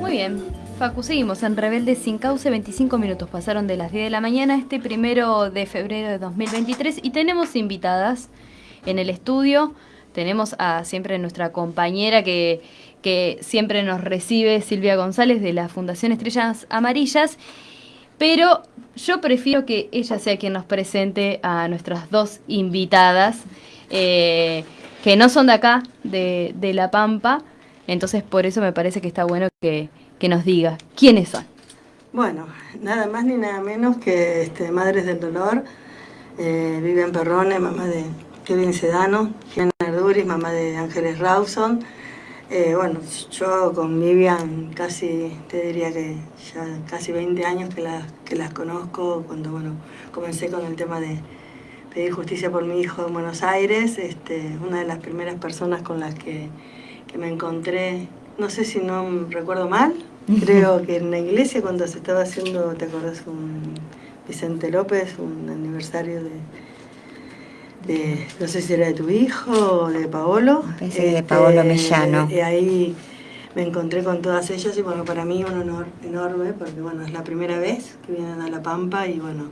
Muy bien. Facu, seguimos en Rebelde sin causa, 25 minutos pasaron de las 10 de la mañana este primero de febrero de 2023 y tenemos invitadas en el estudio. Tenemos a siempre nuestra compañera que, siempre nos recibe, Silvia González de la Fundación Estrellas Amarillas, pero yo prefiero que ella sea quien nos presente a nuestras dos invitadas, eh, que no son de acá, de La Pampa, entonces por eso me parece que está bueno que, que nos diga quiénes son. Bueno, nada más ni nada menos que este, Madres del Dolor, eh, Vivian Perrone, mamá de Kevin Sedano, Gianna Arduris, mamá de Ángeles Rawson. Eh, bueno, yo con Vivian casi, te diría que ya casi 20 años que las, que las conozco, cuando bueno, comencé con el tema de pedir justicia por mi hijo en Buenos Aires, este, una de las primeras personas con las que, que me encontré no sé si no recuerdo mal, creo que en la iglesia cuando se estaba haciendo, ¿te acordás? Un Vicente López, un aniversario de, no sé si era de tu hijo o de Paolo. de Paolo este, Mellano. Y ahí me encontré con todas ellas y bueno, para mí un honor enorme porque bueno, es la primera vez que vienen a La Pampa y bueno,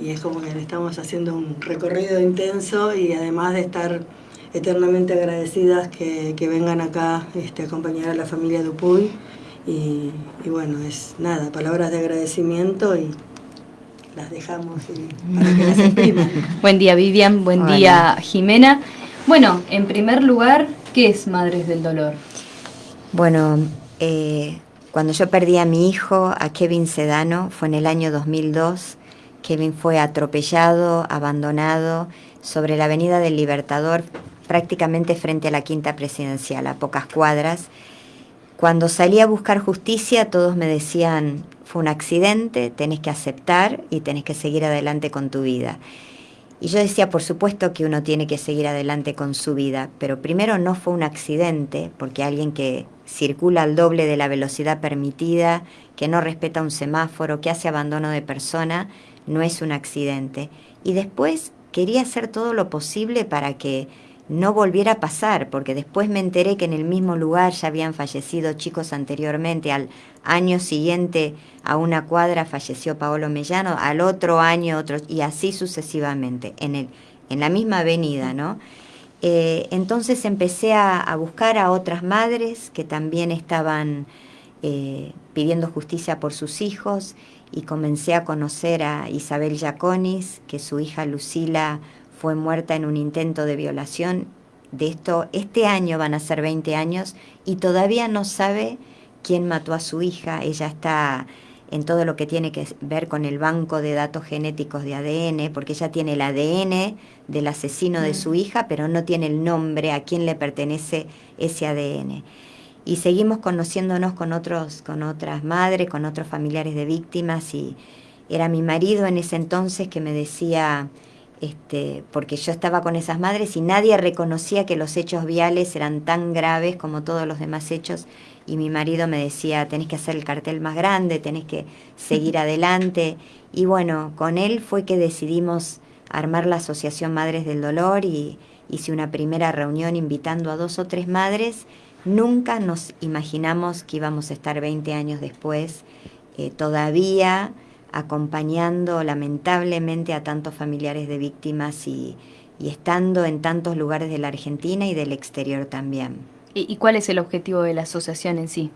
y es como que le estamos haciendo un recorrido intenso y además de estar eternamente agradecidas que, vengan acá este, a acompañar a la familia Dupuy. Y, y, bueno, es nada, palabras de agradecimiento y las dejamos para que las expriman. buen día Vivian, buen día Jimena. Bueno, en primer lugar, ¿qué es Madres del Dolor? Bueno, eh, cuando yo perdí a mi hijo, a Kevin Sedano, fue en el año 2002. Kevin fue atropellado, abandonado sobre la avenida del Libertador prácticamente frente a la quinta presidencial, a pocas cuadras. Cuando salí a buscar justicia, todos me decían, fue un accidente, tenés que aceptar y tenés que seguir adelante con tu vida. Y yo decía, por supuesto que uno tiene que seguir adelante con su vida, pero primero no fue un accidente, porque alguien que circula al doble de la velocidad permitida, que no respeta un semáforo, que hace abandono de persona, no es un accidente. Y después quería hacer todo lo posible para que no volviera a pasar, porque después me enteré que en el mismo lugar ya habían fallecido chicos anteriormente. Al año siguiente, a una cuadra, falleció Paolo Mellano, al otro año otro, y así sucesivamente, en, el, en la misma avenida, ¿no? Eh, entonces empecé a, buscar a otras madres que también estaban eh, pidiendo justicia por sus hijos y comencé a conocer a Isabel Yaconis, que su hija Lucila fue muerta en un intento de violación. De esto, este año van a ser 20 años y todavía no sabe quién mató a su hija. Ella está en todo lo que tiene que ver con el banco de datos genéticos de ADN, porque ella tiene el ADN del asesino de su mm. hija, pero no tiene el nombre a quién le pertenece ese ADN. Y seguimos conociéndonos con, otros, con otras madres, con otros familiares de víctimas, y era mi marido en ese entonces que me decía, este, porque yo estaba con esas madres y nadie reconocía que los hechos viales eran tan graves como todos los demás hechos y mi marido me decía, tenés que hacer el cartel más grande, tenés que seguir adelante y bueno, con él fue que decidimos armar la Asociación Madres del Dolor y hice una primera reunión invitando a dos o tres madres. Nunca nos imaginamos que íbamos a estar 20 años después eh, todavía acompañando lamentablemente a tantos familiares de víctimas y, estando en tantos lugares de la Argentina y del exterior también. ¿Y, cuál es el objetivo de la asociación en sí?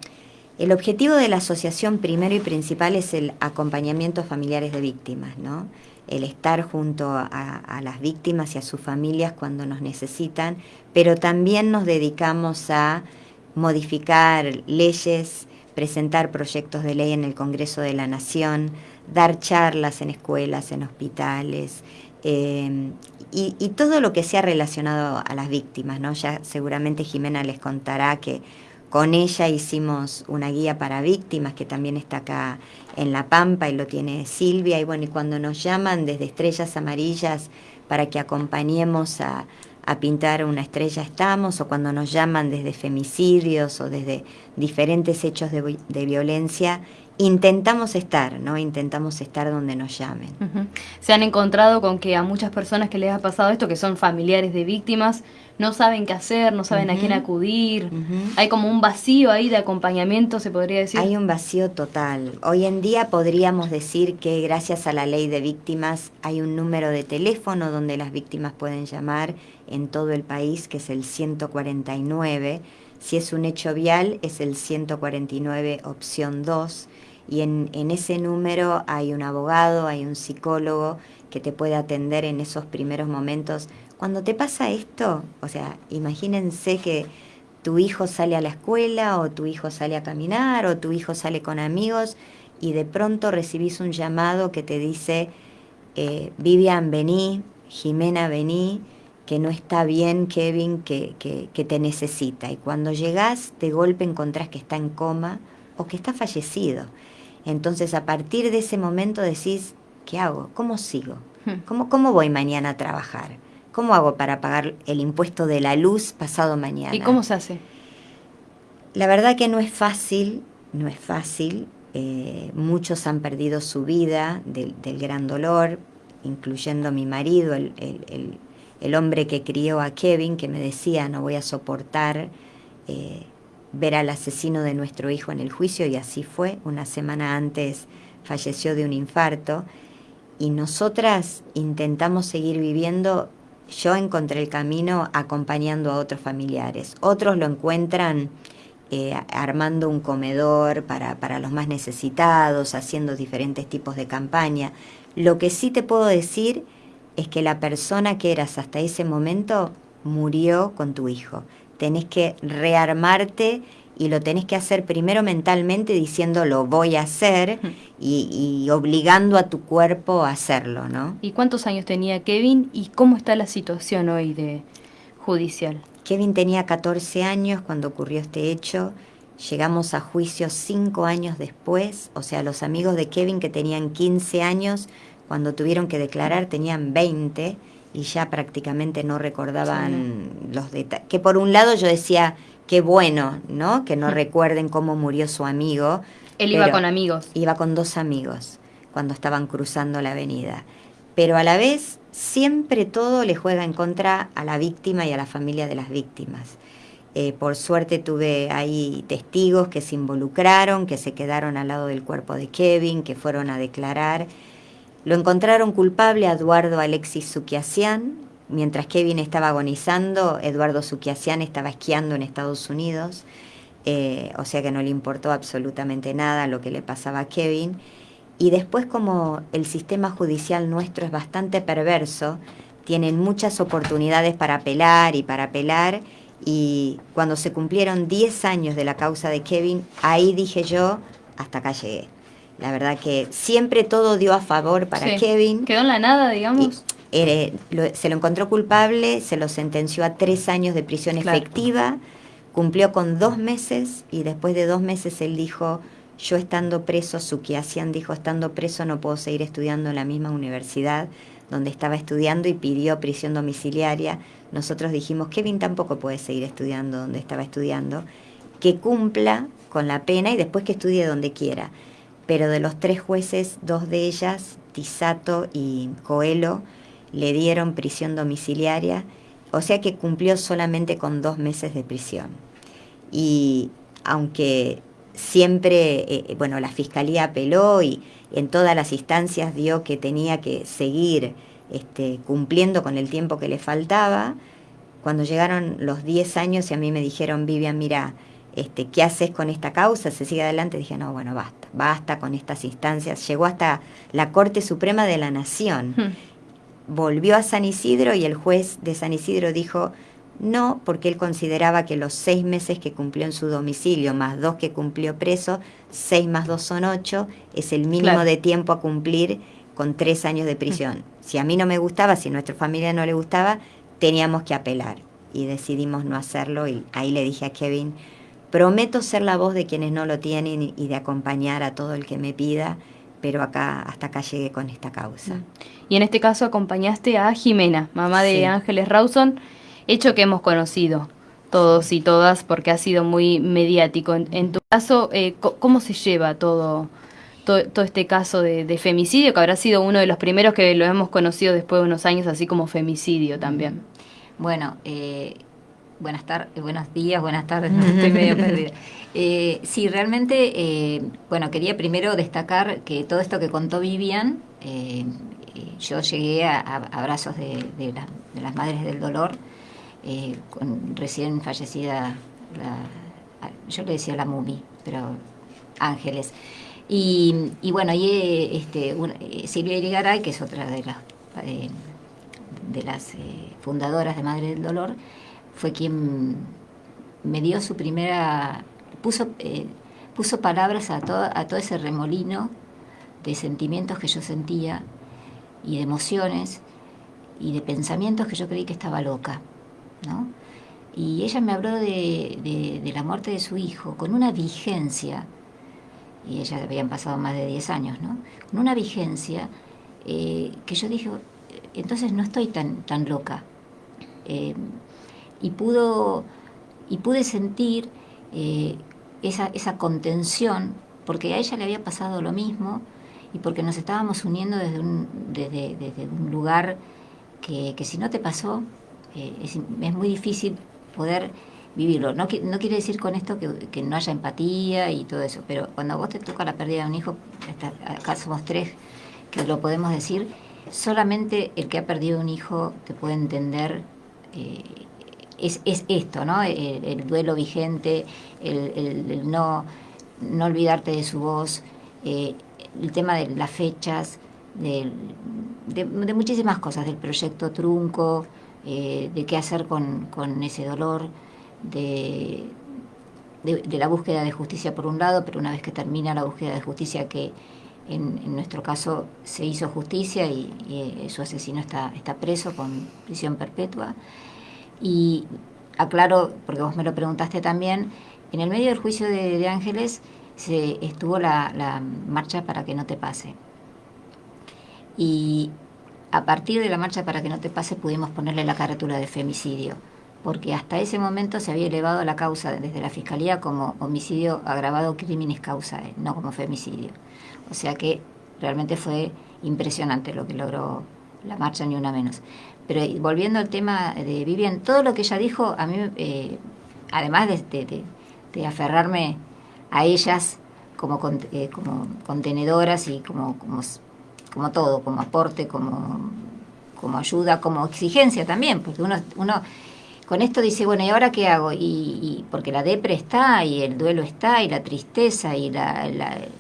El objetivo de la asociación primero y principal es el acompañamiento a familiares de víctimas, ¿no? el estar junto a, a, las víctimas y a sus familias cuando nos necesitan, pero también nos dedicamos a modificar leyes, presentar proyectos de ley en el Congreso de la Nación, dar charlas en escuelas, en hospitales, em, y, todo lo que sea relacionado a las víctimas, ¿no? Ya seguramente Jimena les contará que con ella hicimos una guía para víctimas que también está acá en La Pampa y lo tiene Silvia. Y bueno, y cuando nos llaman desde Estrellas Amarillas para que acompañemos a, pintar una estrella estamos, o cuando nos llaman desde femicidios o desde diferentes hechos de, de violencia, intentamos estar, ¿no? Intentamos estar donde nos llamen. Se han encontrado con que a muchas personas que les ha pasado esto, que son familiares de víctimas, no saben qué hacer, no saben a quién acudir. Hay como un vacío ahí de acompañamiento, se podría decir. Hay un vacío total. Hoy en día podríamos decir que gracias a la ley de víctimas hay un número de teléfono donde las víctimas pueden llamar en todo el país, que es el 149. Si es un hecho vial, es el 149 opción 2 y en, ese número hay un abogado, hay un psicólogo que te puede atender en esos primeros momentos. Cuando te pasa esto, o sea, imagínense que tu hijo sale a la escuela o tu hijo sale a caminar o tu hijo sale con amigos y de pronto recibís un llamado que te dice, eh, Vivian, vení, Jimena, vení, que no está bien Kevin, que, que, te necesita. Y cuando llegás, de golpe encontrás que está en coma o que está fallecido. Entonces a partir de ese momento decís, ¿qué hago? ¿Cómo sigo? Hmm. ¿Cómo, ¿Cómo voy mañana a trabajar? ¿Cómo hago para pagar el impuesto de la luz pasado mañana? ¿Y cómo se hace? La verdad que no es fácil, no es fácil. Eh, muchos han perdido su vida del, gran dolor, incluyendo mi marido, el, el, hombre que crió a Kevin, que me decía, no voy a soportar eh, ver al asesino de nuestro hijo en el juicio y así fue. Una semana antes falleció de un infarto y nosotras intentamos seguir viviendo. Yo encontré el camino acompañando a otros familiares. Otros lo encuentran eh, armando un comedor para, para los más necesitados, haciendo diferentes tipos de campaña. Lo que sí te puedo decir es que la persona que eras hasta ese momento murió con tu hijo tenés que rearmarte y lo tenés que hacer primero mentalmente diciendo lo voy a hacer y, obligando a tu cuerpo a hacerlo, ¿no? ¿Y cuántos años tenía Kevin y cómo está la situación hoy de judicial? Kevin tenía 14 años cuando ocurrió este hecho. Llegamos a juicio cinco años después, o sea, los amigos de Kevin que tenían 15 años, cuando tuvieron que declarar tenían 20 y ya prácticamente no recordaban los detalles. Que por un lado yo decía, qué bueno, ¿no? Que no mm. recuerden cómo murió su amigo. Él iba con amigos. Iba con dos amigos cuando estaban cruzando la avenida. Pero a la vez siempre todo le juega en contra a la víctima y a la familia de las víctimas. Eh, por suerte tuve ahí testigos que se involucraron, que se quedaron al lado del cuerpo de Kevin, que fueron a declarar lo encontraron culpable a Eduardo Alexis Sukiasian. Mientras Kevin estaba agonizando, Eduardo Sukiasian estaba esquiando en Estados Unidos, eh, o sea que no le importó absolutamente nada lo que le pasaba a Kevin. Y después como el sistema judicial nuestro es bastante perverso, tienen muchas oportunidades para apelar y para apelar, y cuando se cumplieron 10 años de la causa de Kevin, ahí dije yo, hasta acá llegué. La verdad que siempre todo dio a favor para Kevin. Quedó en la nada, digamos. se lo encontró culpable, se lo sentenció a tres años de prisión efectiva, cumplió con dos meses y después de dos meses él dijo, yo estando preso, Sukiasian dijo, estando preso no puedo seguir estudiando en la misma universidad donde estaba estudiando y pidió prisión domiciliaria. Nosotros dijimos, Kevin tampoco puede seguir estudiando donde estaba estudiando, que cumpla con la pena y después que estudie donde quiera pero de los tres jueces, dos de ellas, Tisato y Coelho, le dieron prisión domiciliaria, o sea que cumplió solamente con dos meses de prisión. Y aunque siempre, eh, bueno, la fiscalía apeló y en todas las instancias dio que tenía que seguir este, cumpliendo con el tiempo que le faltaba, cuando llegaron los 10 años y a mí me dijeron, Vivian, mira, este, ¿qué haces con esta causa? ¿Se sigue adelante? Dije, no, bueno, basta, basta con estas instancias. Llegó hasta la Corte Suprema de la Nación. Hmm. Volvió a San Isidro y el juez de San Isidro dijo, no, porque él consideraba que los seis meses que cumplió en su domicilio, más dos que cumplió preso, seis más dos son ocho, es el mínimo de tiempo a cumplir con tres años de prisión. Hmm. Si a mí no me gustaba, si a nuestra familia no le gustaba, teníamos que apelar. Y decidimos no hacerlo y ahí le dije a Kevin, Prometo ser la voz de quienes no lo tienen y de acompañar a todo el que me pida, pero acá hasta acá llegué con esta causa. Mm. Y en este caso acompañaste a Jimena, mamá de Ángeles Rawson, hecho que hemos conocido todos y todas porque ha sido muy mediático. En, tu caso, eh, ¿cómo se lleva todo todo, este caso de, femicidio, que habrá sido uno de los primeros que lo hemos conocido después de unos años, así como femicidio también. Bueno, eh, buenas tardes, buenos días, buenas tardes, estoy medio perdida. Eh, sí, realmente, eh, bueno, quería primero destacar que todo esto que contó Vivian, eh, yo llegué a, abrazos de, las Madres del Dolor, con recién fallecida, yo le decía la Mumi, pero Ángeles. Y, bueno, y este, Silvia Irigaray, que es otra de las, de las fundadoras de Madres del Dolor, fue quien me dio su primera, puso, eh, puso palabras a todo, a todo ese remolino de sentimientos que yo sentía y de emociones y de pensamientos que yo creí que estaba loca, ¿no? Y ella me habló de, la muerte de su hijo con una vigencia, y ella habían pasado más de 10 años, ¿no? Con una vigencia eh, que yo dije, entonces no estoy tan, tan loca. Eh, y, pudo, y pude sentir eh, esa, esa contención, porque a ella le había pasado lo mismo y porque nos estábamos uniendo desde un, lugar que, si no te pasó, eh, es, muy difícil poder vivirlo. No, quiere decir con esto que, no haya empatía y todo eso, pero cuando vos te toca la pérdida de un hijo, acá somos tres que lo podemos decir, solamente el que ha perdido un hijo te puede entender eh, es, es esto, ¿no? El, duelo vigente, el, no, no olvidarte de su voz, eh, el tema de las fechas, de, muchísimas cosas, del proyecto trunco, eh, de qué hacer con, con ese dolor, de, de, la búsqueda de justicia por un lado, pero una vez que termina la búsqueda de justicia que en, nuestro caso se hizo justicia y, y, su asesino está, está preso con prisión perpetua. Y aclaro, porque vos me lo preguntaste también, en el medio del juicio de, Ángeles se estuvo la, marcha para que no te pase. Y a partir de la marcha para que no te pase pudimos ponerle la carátula de femicidio, porque hasta ese momento se había elevado la causa desde la Fiscalía como homicidio agravado criminis causa, no como femicidio. O sea que realmente fue impresionante lo que logró la marcha, ni una menos. Pero volviendo al tema de Vivian, todo lo que ella dijo, a mí, eh, además de, aferrarme a ellas como, eh, como contenedoras y como, como, como, todo, como aporte, como, como ayuda, como exigencia también, porque uno, uno con esto dice, bueno, ¿y ahora qué hago? Y, porque la depre está, y el duelo está, y la tristeza, y la,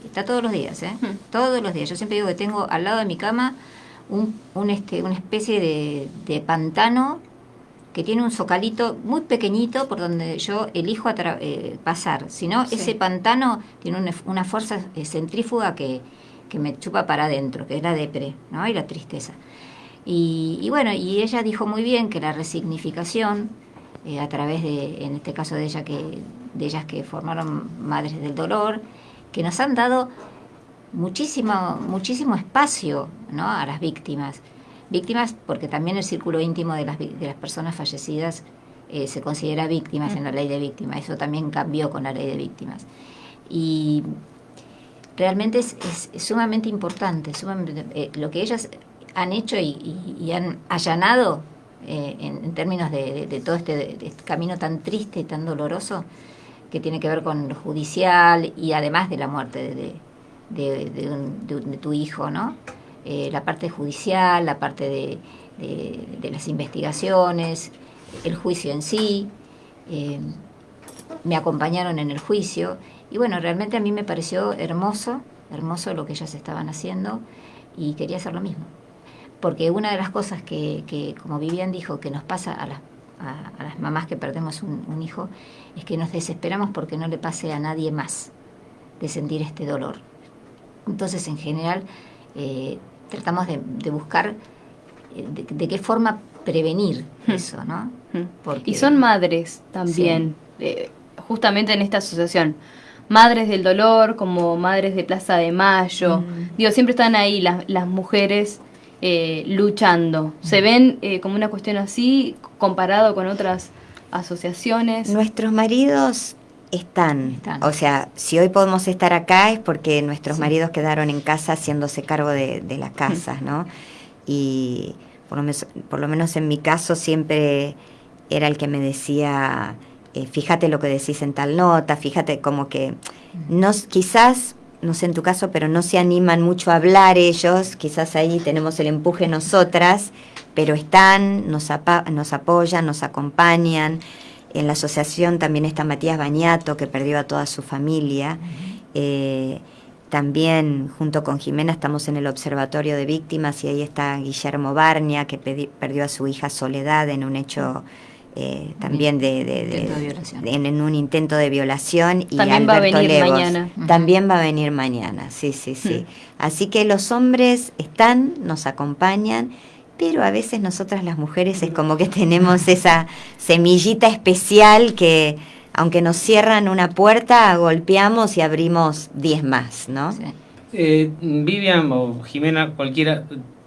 está todos los días, ¿eh? Todos los días. Yo siempre digo que tengo al lado de mi cama un, este, una especie de, pantano que tiene un socalito muy pequeñito por donde yo elijo eh, pasar. Si no, ese pantano tiene una, fuerza eh, centrífuga que, me chupa para adentro, que es la depre ¿no? y la tristeza. Y, bueno, y ella dijo muy bien que la resignificación, eh, a través de, en este caso de, ella que, de ellas que formaron Madres del Dolor, que nos han dado muchísimo, muchísimo espacio a las víctimas. Víctimas porque también el círculo íntimo de las, de las personas fallecidas eh, se considera víctimas en la ley de víctimas. Eso también cambió con la ley de víctimas. Y realmente es, sumamente importante, sumamente, eh, lo que ellas han hecho y, han allanado eh, en, términos de, todo este, este, camino tan triste y tan doloroso que tiene que ver con lo judicial y además de la muerte de, de, tu hijo, ¿no? Eh, la parte judicial, la parte de, las investigaciones, el juicio en sí. Eh, me acompañaron en el juicio y bueno, realmente a mí me pareció hermoso, hermoso lo que ellas estaban haciendo y quería hacer lo mismo. Porque una de las cosas que, como Vivian dijo, que nos pasa a las, a, las mamás que perdemos un hijo, es que nos desesperamos porque no le pase a nadie más de sentir este dolor. Entonces, en general, eh, tratamos de, buscar eh, de, qué forma prevenir hmm. eso, ¿no? Hmm. Y son madres también, eh, justamente en esta asociación. Madres del Dolor, como Madres de Plaza de Mayo. Hmm. Digo, siempre están ahí las, las mujeres luchando. ¿Se ven como una cuestión así comparado con otras asociaciones? Nuestros maridos Están. Están. O sea, si hoy podemos estar acá es porque nuestros maridos quedaron en casa haciéndose cargo de, de las casas, ¿no? Y por lo, menos, por lo menos en mi caso siempre era el que me decía, eh, fíjate lo que decís en tal nota, fíjate como que no, quizás, no sé en tu caso, pero no se animan mucho a hablar ellos, quizás ahí tenemos el empuje nosotras, pero están, nos, apa- nos apoyan, nos acompañan. En la asociación también está Matías Bañato, que perdió a toda su familia. Eh, también junto con Jimena estamos en el Observatorio de Víctimas y ahí está Guillermo Barnia, que perdió a su hija Soledad en un hecho eh, también de, de- de- de violación. en, en un intento de violación. Y También va a Alberto venir mañana. También va a venir mañana, sí, sí, sí. Mm. Así que los hombres están, nos acompañan, pero a veces nosotras las mujeres es como que tenemos esa semillita especial que aunque nos cierran una puerta, golpeamos y abrimos 10 más, ¿no? Sí. Eh, Vivian o Jimena, cualquiera,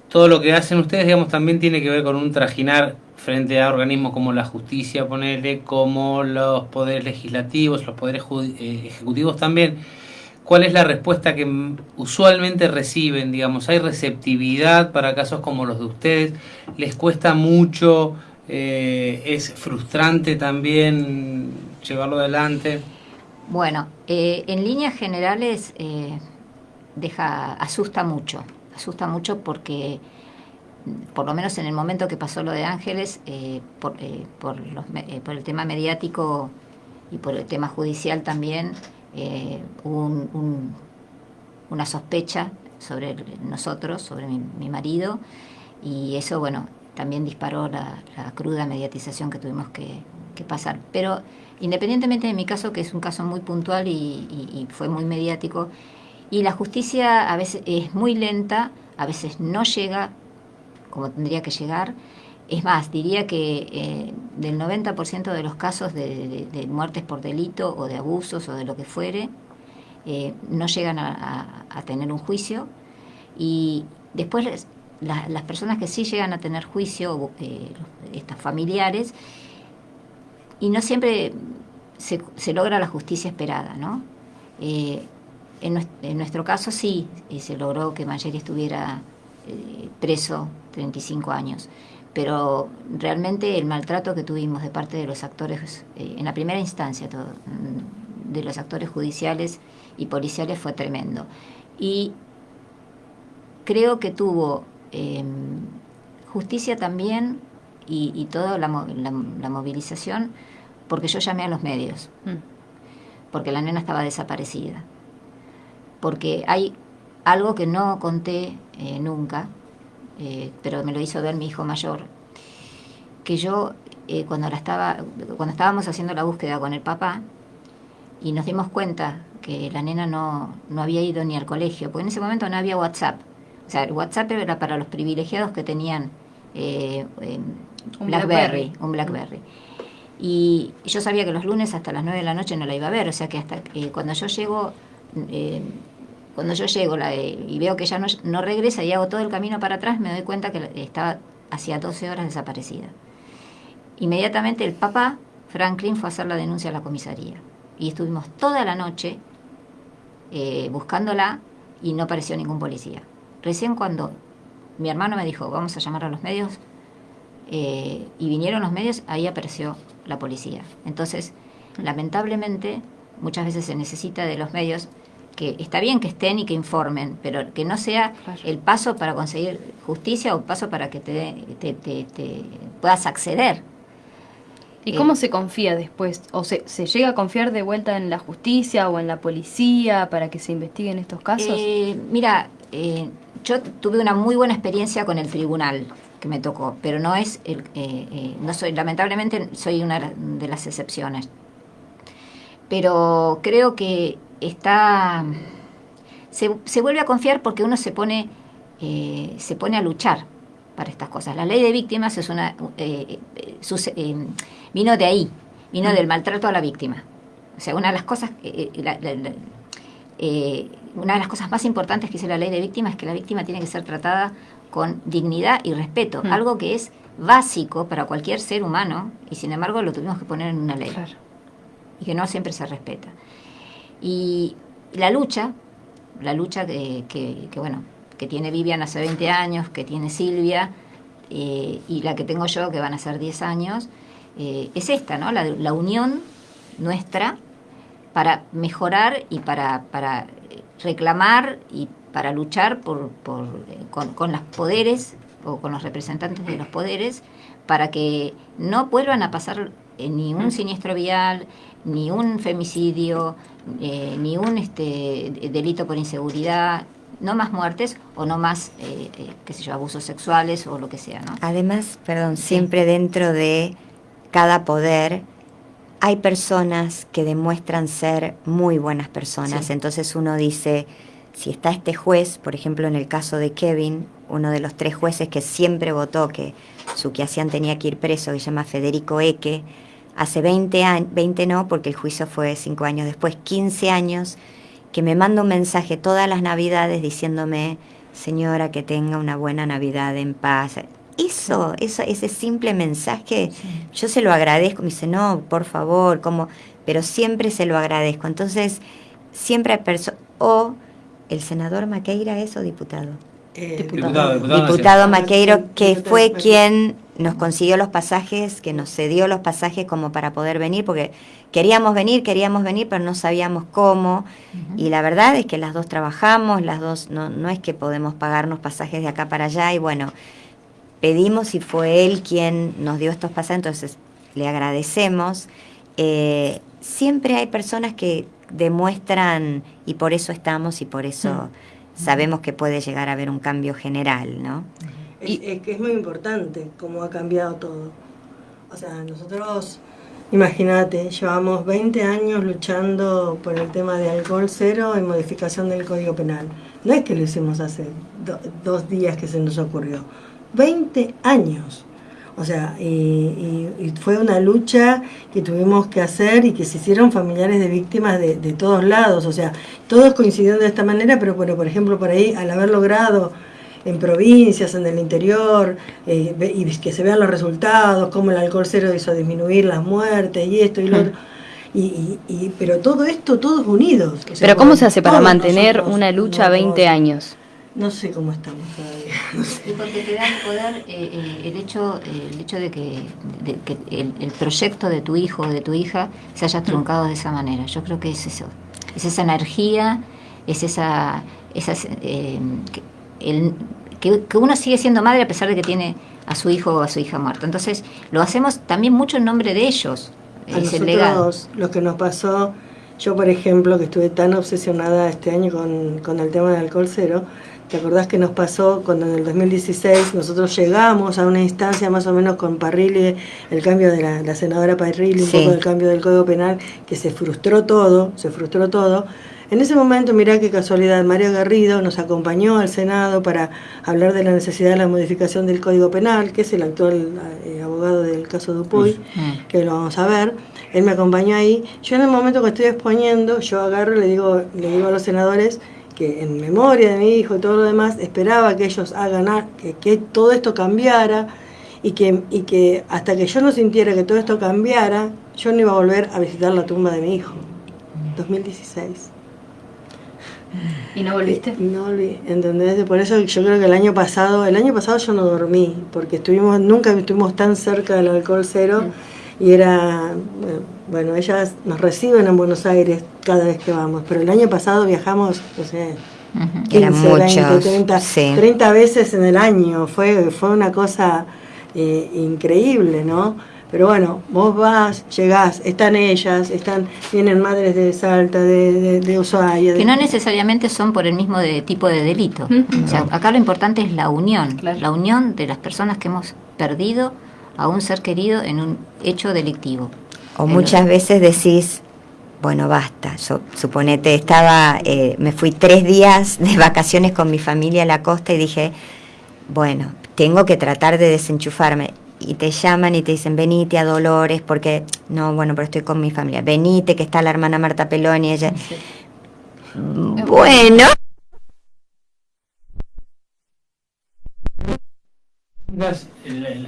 todo lo que hacen ustedes, digamos, también tiene que ver con un trajinar frente a organismos como la justicia, ponerle, como los poderes legislativos, los poderes eh, ejecutivos también. ¿Cuál es la respuesta que usualmente reciben? Digamos, ¿hay receptividad para casos como los de ustedes? ¿Les cuesta mucho? Eh, ¿Es frustrante también llevarlo adelante? Bueno, eh, en líneas generales eh, deja, asusta mucho, asusta mucho porque mm, por lo menos en el momento que pasó lo de Ángeles, por, eh, por, los por el tema mediático y por el tema judicial también, eh, un- un- una sospecha sobre nosotros, sobre mi, mi marido, y eso, bueno, también disparó la, cruda mediatización que tuvimos que, pasar. Pero independientemente de mi caso, que es un caso muy puntual y- y fue muy mediático, y la justicia a veces es muy lenta, a veces no llega como tendría que llegar. Es más, diría que eh, del 90% de los casos de, muertes por delito o de abusos o de lo que fuere, eh, no llegan a, tener un juicio. Y después las personas que sí llegan a tener juicio, eh, estas familiares, y no siempre se, logra la justicia esperada, ¿no? Eh, en, nues- en nuestro caso sí, se logró que Mayeri estuviera preso 35 años, pero realmente el maltrato que tuvimos de parte de los actores, eh, en la primera instancia, todo, mm, de los actores judiciales y policiales fue tremendo. Y creo que tuvo eh, justicia también y, y toda la, la- la movilización porque yo llamé a los medios, Mm. porque la nena estaba desaparecida, porque hay algo que no conté eh, nunca, eh, pero me lo hizo ver mi hijo mayor, que yo eh, cuando, la estaba, cuando estábamos haciendo la búsqueda con el papá y nos dimos cuenta que la nena no, no había ido ni al colegio, porque en ese momento no había WhatsApp. O sea, el WhatsApp era para los privilegiados que tenían eh, eh, Un Blackberry, Blackberry. un Blackberry. Y yo sabía que los lunes hasta las 9 de la noche no la iba a ver, o sea que hasta cuando yo llego, eh, cuando yo llego la, y veo que ella no, no regresa y hago todo el camino para atrás, me doy cuenta que estaba hacía 12 horas desaparecida. Inmediatamente el papá, Franklin, fue a hacer la denuncia a la comisaría. Y estuvimos toda la noche eh, buscándola y no apareció ningún policía. Recién cuando mi hermano me dijo, vamos a llamar a los medios, eh, y vinieron los medios, ahí apareció la policía. Entonces, lamentablemente, muchas veces se necesita de los medios que está bien que estén y que informen, pero que no sea el paso para conseguir justicia o paso para que te, te- te- te puedas acceder. ¿Y Eh, cómo se confía después? ¿O se, se llega a confiar de vuelta en la justicia o en la policía para que se investiguen estos casos? Eh, mira, eh, yo tuve una muy buena experiencia con el tribunal que me tocó, pero no es el, eh, eh, no soy, lamentablemente soy una de las excepciones. Pero creo que está, se, se vuelve a confiar porque uno se pone, eh, se pone a luchar para estas cosas. La ley de víctimas es una, eh, eh, eh, vino de ahí, vino del maltrato a la víctima. O sea, una de las cosas, eh, la- la- la- una de las cosas más importantes que dice la ley de víctimas es que la víctima tiene que ser tratada con dignidad y respeto, Mm. algo que es básico para cualquier ser humano y sin embargo lo tuvimos que poner en una ley. Claro. y que no siempre se respeta. Y la lucha, la lucha que, que, bueno, que tiene Vivian hace 20 años, que tiene Silvia, eh, y la que tengo yo, que van a ser 10 años, eh, es esta, ¿no? La, la, unión nuestra para mejorar y para, para reclamar y para luchar por, por con, con los poderes o con los representantes de los poderes para que no vuelvan a pasar eh, ni un siniestro vial, ni un femicidio, eh, ni un este, delito por inseguridad, no más muertes o no más, eh, qué sé yo, abusos sexuales o lo que sea, ¿no? Además, perdón, siempre dentro de cada poder hay personas que demuestran ser muy buenas personas. Entonces uno dice, si está este juez, por ejemplo en el caso de Kevin, uno de los tres jueces que siempre votó que su hacían tenía que ir preso, que se llama Federico Eque, hace 20 años, 20 no, porque el juicio fue 5 años después, 15 años, que me manda un mensaje todas las navidades diciéndome, señora, que tenga una buena Navidad en paz. Eso, eso ese simple mensaje, yo se lo agradezco, me dice, no, por favor, como, pero siempre se lo agradezco. Entonces, siempre hay personas, o el senador Maqueira es o diputado. Eh, diputado, diputado, Maqueiro, que fue quien nos consiguió los pasajes, que nos cedió los pasajes como para poder venir, porque queríamos venir, queríamos venir, pero no sabíamos cómo. Y la verdad es que las dos trabajamos, las dos, no, no es que podemos pagarnos pasajes de acá para allá, y bueno, pedimos y fue él quien nos dio estos pasajes, entonces le agradecemos. Eh, siempre hay personas que demuestran, y por eso estamos, y por eso sabemos que puede llegar a haber un cambio general, ¿no? Es, es que es muy importante cómo ha cambiado todo. O sea, nosotros, imagínate, llevamos 20 años luchando por el tema de alcohol cero y modificación del Código Penal. No es que lo hicimos hace dos días que se nos ocurrió. 20 años. O sea, y, fue una lucha que tuvimos que hacer y que se hicieron familiares de víctimas de, todos lados. O sea, todos coincidieron de esta manera, pero bueno, por ejemplo, por ahí, al haber logrado en provincias, en el interior, eh, y que se vean los resultados, cómo el alcohol cero hizo disminuir las muertes y esto y lo hmm. otro. Y, pero todo esto, todos unidos. pero ¿cómo se hace para mantener una lucha 20 años? No sé cómo estamos todavía. No sé. Y porque te da el poder eh, eh, el, hecho, el hecho de que, el, proyecto de tu hijo o de tu hija se haya truncado de esa manera. Yo creo que es eso. Es esa energía, es esa. esa eh, que, que, uno sigue siendo madre a pesar de que tiene a su hijo o a su hija muerta. Entonces, lo hacemos también mucho en nombre de ellos. A nosotros, lo que nos pasó, yo por ejemplo, que estuve tan obsesionada este año con, con el tema del alcohol cero, ¿Te acordás que nos pasó cuando en el 2016 nosotros llegamos a una instancia más o menos con Parrilli, el cambio de la, senadora Parrilli, un poco del cambio del Código Penal, que se frustró todo, se frustró todo. En ese momento, mirá qué casualidad, Mario Garrido nos acompañó al Senado para hablar de la necesidad de la modificación del Código Penal, que es el actual eh, abogado del caso Dupuy, mm. que lo vamos a ver. Él me acompañó ahí. Yo en el momento que estoy exponiendo, yo agarro y le digo, le digo a los senadores, que en memoria de mi hijo y todo lo demás, esperaba que ellos hagan, que, que todo esto cambiara y que, y que hasta que yo no sintiera que todo esto cambiara, yo no iba a volver a visitar la tumba de mi hijo. 2016. ¿Y no volviste? No volví, ¿entendés? Por eso yo creo que el año pasado, el año pasado yo no dormí, porque estuvimos, nunca estuvimos tan cerca del alcohol cero y era, bueno, ellas nos reciben en Buenos Aires cada vez que vamos, pero el año pasado viajamos, no sé, 15, 20, 30, veces en el año, fue, fue una cosa eh, increíble, ¿no? Pero bueno, vos vas, llegás, están ellas, están, vienen madres de Salta, de, de, Ushuaia. Que no necesariamente son por el mismo tipo de delito. O sea, acá lo importante es la unión, la unión de las personas que hemos perdido a un ser querido en un hecho delictivo. O muchas veces decís, bueno, basta. Yo, suponete, estaba, eh, me fui tres días de vacaciones con mi familia a la costa y dije, bueno, tengo que tratar de desenchufarme. Y te llaman y te dicen, venite a Dolores, porque, no, bueno, pero estoy con mi familia. Venite, que está la hermana Marta Peloni, ella. Bueno.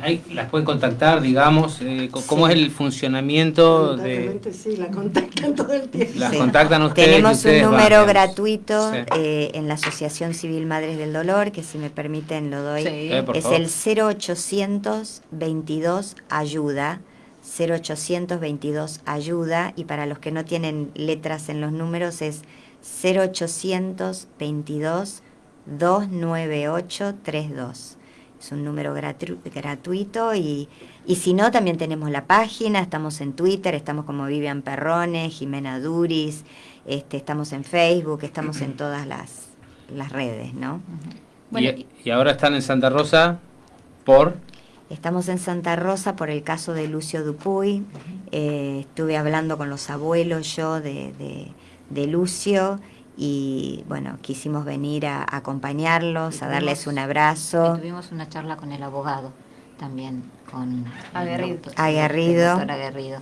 Hay, las pueden contactar, digamos, eh, ¿cómo es el funcionamiento de...? Sí, la contactan todo el tiempo. Las contactan ustedes. Tenemos un número gratuito eh, en la Asociación Civil Madres del Dolor, que si me permiten lo doy. Eh, es el 0800 22 ayuda. 0822 ayuda y para los que no tienen letras en los números es 0800 22 29832. Es un número gratuito y, y si no, también tenemos la página, estamos en Twitter, estamos como Vivian Perrone, Jimena Duris, este, estamos en Facebook, estamos en todas las, las redes, ¿no? y, ahora están en Santa Rosa por... Estamos en Santa Rosa por el caso de Lucio Dupuy. Eh, estuve hablando con los abuelos yo de, de, de Lucio y bueno, quisimos venir a, acompañarlos, a darles un abrazo. Tuvimos una charla con el abogado también, con Aguerrido, Aguerrido,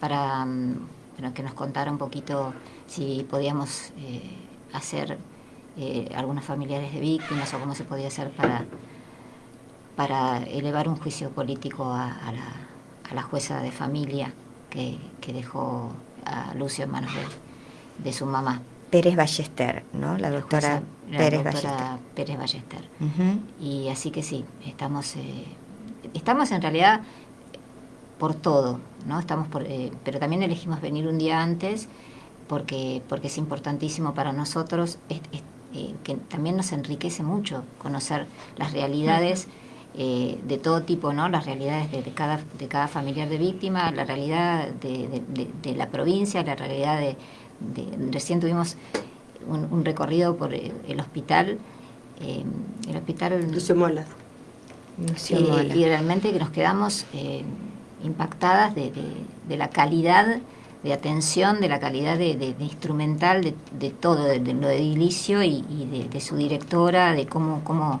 para, mm, que nos contara un poquito si podíamos eh, hacer eh, algunos familiares de víctimas o cómo se podía hacer para, para elevar un juicio político a, la, a la, jueza de familia que, que, dejó a Lucio en manos de, de su mamá. Pérez Ballester, ¿no? La doctora, Pérez, Ballester. Pérez Ballester. Y así que sí, estamos, eh, estamos en realidad por todo, ¿no? Estamos por, eh, pero también elegimos venir un día antes porque, porque es importantísimo para nosotros, eh, que también nos enriquece mucho conocer las realidades. de todo tipo, ¿no? Las realidades de, cada, de cada familiar de víctima, la realidad de, de la provincia, la realidad de, recién tuvimos un, recorrido por el, hospital, eh, el hospital... Lucio Mola. Eh, y realmente que nos quedamos eh, impactadas de, la calidad de atención, de la calidad de, instrumental, de, todo, de, lo edilicio y, y de, su directora, de cómo, cómo,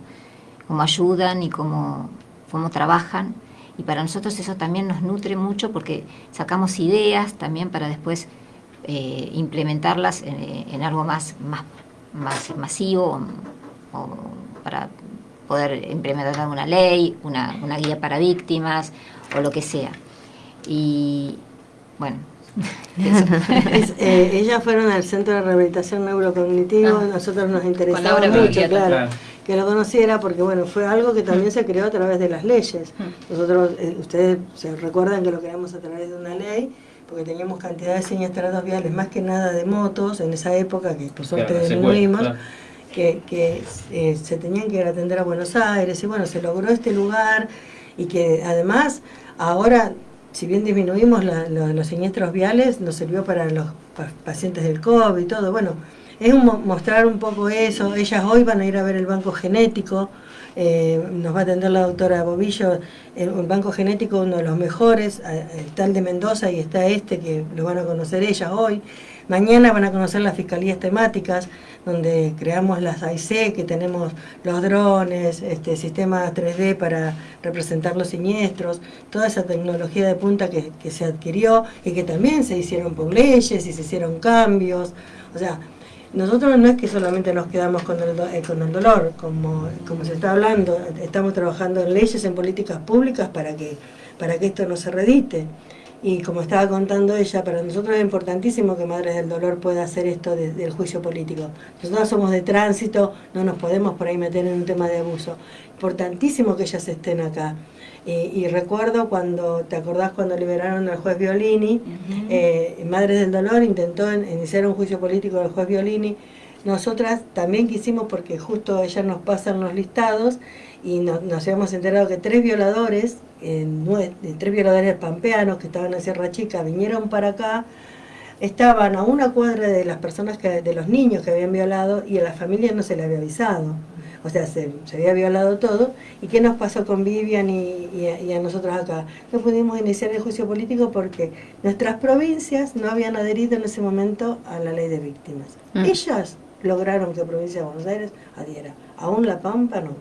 cómo ayudan y cómo, cómo trabajan. Y para nosotros eso también nos nutre mucho porque sacamos ideas también para después eh, implementarlas en, algo más, más, más masivo o, para poder implementar una ley, una, una, guía para víctimas o lo que sea. Y bueno. Eh, ellas fueron al Centro de Rehabilitación Neurocognitivo, ah. nosotros nos interesaba mucho, claro, que lo conociera porque bueno, fue algo que también se creó a través de las leyes. Mm. Nosotros, eh, ustedes se recuerdan que lo creamos a través de una ley porque teníamos cantidad de siniestros viales, más que nada de motos en esa época, que por suerte disminuimos, que, que eh, se tenían que ir a atender a Buenos Aires, y bueno, se logró este lugar, y que además ahora, si bien disminuimos los siniestros viales, nos sirvió para los pacientes del COVID y todo, bueno, es mostrar un poco eso, ellas hoy van a ir a ver el banco genético, eh, nos va a atender la doctora Bobillo, un banco genético uno de los mejores, está el de Mendoza y está este que lo van a conocer ellas hoy. Mañana van a conocer las fiscalías temáticas, donde creamos las AIC, que tenemos los drones, este, sistemas 3D para representar los siniestros, toda esa tecnología de punta que, que se adquirió y que también se hicieron por leyes y se hicieron cambios. O sea, nosotros no es que solamente nos quedamos con el, eh, con el dolor, como, como se está hablando, estamos trabajando en leyes, en políticas públicas para que, para que esto no se redite. Y como estaba contando ella, para nosotros es importantísimo que Madres del Dolor pueda hacer esto del juicio político. Nosotros somos de tránsito, no nos podemos por ahí meter en un tema de abuso. Importantísimo que ellas estén acá. Y, recuerdo cuando, ¿te acordás cuando liberaron al juez Violini? Eh, Madres del Dolor intentó iniciar un juicio político del juez Violini. Nosotras también quisimos, porque justo ellas nos pasan los listados, y nos, habíamos enterado que tres violadores, tres violadores pampeanos que estaban en Sierra Chica, vinieron para acá, estaban a una cuadra de las personas, que, de los niños que habían violado, y a la familia no se le había avisado o sea, se, había violado todo. ¿Y qué nos pasó con Vivian y, a, nosotros acá? No pudimos iniciar el juicio político porque nuestras provincias no habían adherido en ese momento a la ley de víctimas. Mm. Ellas lograron que la provincia de Buenos Aires adhiera. Aún La Pampa no.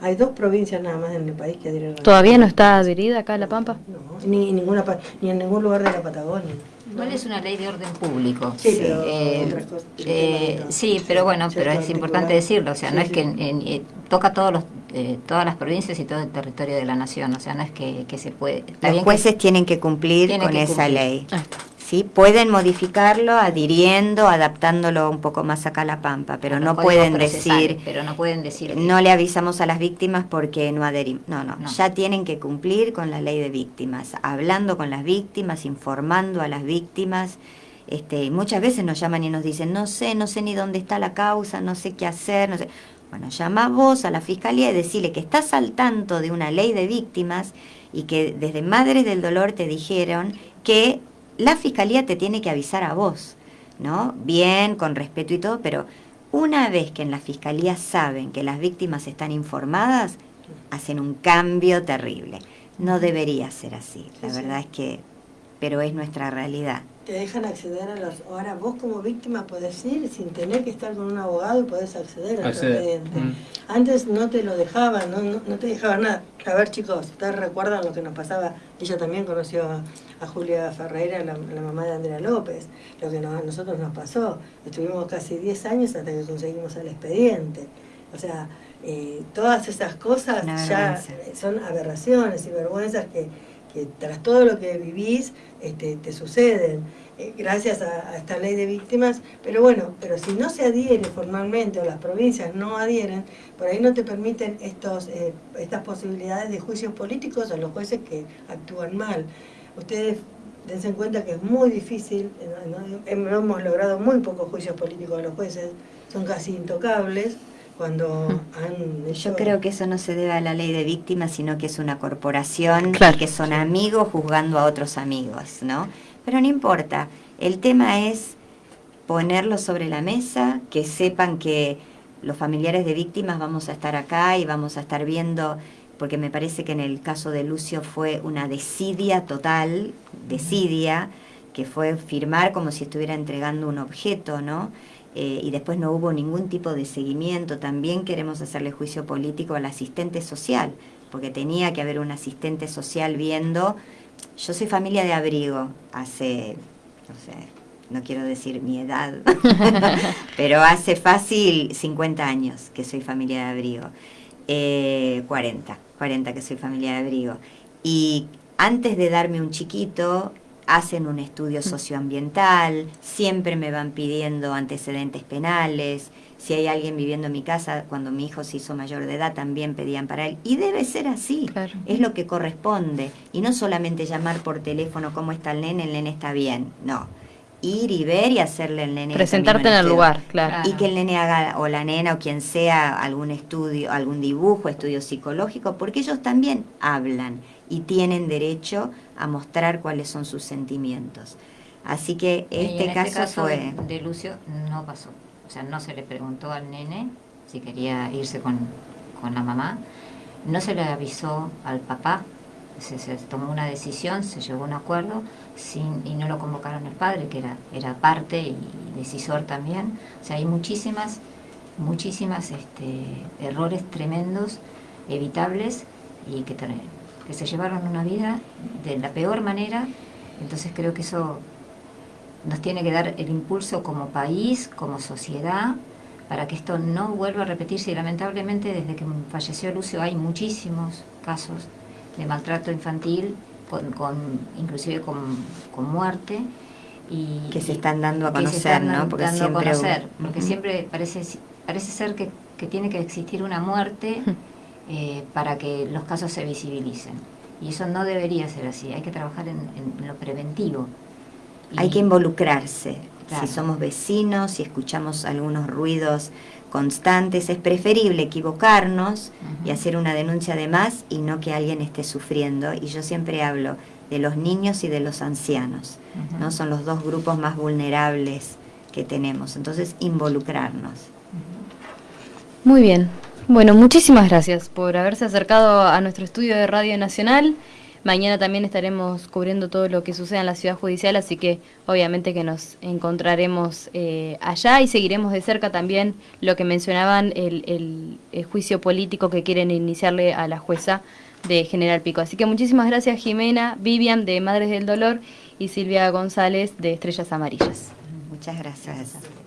Hay dos provincias nada más en el país que adhieren. ¿Todavía no está adherida acá La Pampa? No, ni, ninguna, ni en ningún lugar de la Patagonia. Igual es una ley de orden público. Sí, pero, eh, eh, sí, pero bueno, pero es importante decirlo. O sea, no es que eh, toca todos los, eh, todas las provincias y todo el territorio de la nación. O sea, no es que, se puede. Los jueces tienen que cumplir con esa ley. ¿Sí? Pueden modificarlo adhiriendo, adaptándolo un poco más acá a la pampa, pero no, pueden decir, pero no pueden decir, no le avisamos a las víctimas porque no adherimos. No, no, ya tienen que cumplir con la ley de víctimas, hablando con las víctimas, informando a las víctimas. Este, muchas veces nos llaman y nos dicen, no sé, no sé ni dónde está la causa, no sé qué hacer, no sé. Bueno, llama vos a la fiscalía y decirle que estás al tanto de una ley de víctimas y que desde Madres del Dolor te dijeron que la fiscalía te tiene que avisar a vos, ¿no? Bien, con respeto y todo, pero una vez que en la fiscalía saben que las víctimas están informadas, hacen un cambio terrible. No debería ser así, la verdad es que, pero es nuestra realidad te dejan acceder a los... Ahora vos como víctima podés ir sin tener que estar con un abogado y podés acceder al expediente. Mm. Antes no te lo dejaban, no, no, te dejaban nada. A ver chicos, ustedes recuerdan lo que nos pasaba, ella también conoció a, Julia Ferreira, la, mamá de Andrea López, lo que a nosotros nos pasó. Estuvimos casi 10 años hasta que conseguimos el expediente. O sea, eh, todas esas cosas ya son aberraciones y vergüenzas que que tras todo lo que vivís este, te suceden eh, gracias a, esta ley de víctimas, pero bueno, pero si no se adhiere formalmente o las provincias no adhieren, por ahí no te permiten estos, eh, estas posibilidades de juicios políticos a los jueces que actúan mal. Ustedes dense en cuenta que es muy difícil, hemos logrado muy pocos juicios políticos a los jueces, son casi intocables, cuando han Yo creo que eso no se debe a la ley de víctimas, sino que es una corporación que son amigos juzgando a otros amigos, ¿no? Pero no importa, el tema es ponerlo sobre la mesa, que sepan que los familiares de víctimas vamos a estar acá y vamos a estar viendo, porque me parece que en el caso de Lucio fue una desidia total, desidia, que fue firmar como si estuviera entregando un objeto, ¿no? Eh, y después no hubo ningún tipo de seguimiento. También queremos hacerle juicio político al asistente social, porque tenía que haber un asistente social viendo. Yo soy familia de abrigo hace, no sé, no quiero decir mi edad, pero hace fácil 50 años que soy familia de abrigo. 40, eh, 40 que soy familia de abrigo. Y antes de darme un chiquito, hacen un estudio mm. socioambiental, siempre me van pidiendo antecedentes penales, si hay alguien viviendo en mi casa, cuando mi hijo se hizo mayor de edad, también pedían para él. Y debe ser así, es lo que corresponde. Y no solamente llamar por teléfono, ¿cómo está el nene? El nene está bien. No, ir y ver y hacerle el nene. Presentarte en el lugar, claro. Y que el nene haga, o la nena, o quien sea, algún estudio, algún dibujo, estudio psicológico, porque ellos también hablan y tienen derecho a mostrar cuáles son sus sentimientos. Así que este, este caso, fue... De, Lucio no pasó. O sea, no se le preguntó al nene si quería irse con, la mamá. No se le avisó al papá. Se, tomó una decisión, se llegó a un acuerdo sin, y no lo convocaron el padre, que era, era parte y decisor también. O sea, hay muchísimas, muchísimas este, errores tremendos, evitables y que que se llevaron una vida de la peor manera, entonces creo que eso nos tiene que dar el impulso como país, como sociedad, para que esto no vuelva a repetirse y lamentablemente desde que falleció Lucio hay muchísimos casos de maltrato infantil, con, inclusive con, muerte. Y, que se están dando a conocer, ¿no? Porque siempre, a conocer, porque siempre parece, parece ser que, que tiene que existir una muerte eh, para que los casos se visibilicen. Y eso no debería ser así, hay que trabajar en, lo preventivo. hay que involucrarse. Si somos vecinos, si escuchamos algunos ruidos constantes, es preferible equivocarnos y hacer una denuncia de más y no que alguien esté sufriendo. Y yo siempre hablo de los niños y de los ancianos, ¿no? Son los dos grupos más vulnerables que tenemos. Entonces, involucrarnos. Muy bien, bueno, muchísimas gracias por haberse acercado a nuestro estudio de Radio Nacional. Mañana también estaremos cubriendo todo lo que sucede en la ciudad judicial, así que obviamente que nos encontraremos eh, allá y seguiremos de cerca también lo que mencionaban, el, el, juicio político que quieren iniciarle a la jueza de General Pico. Así que muchísimas gracias Jimena, Vivian de Madres del Dolor y Silvia González de Estrellas Amarillas. Muchas gracias.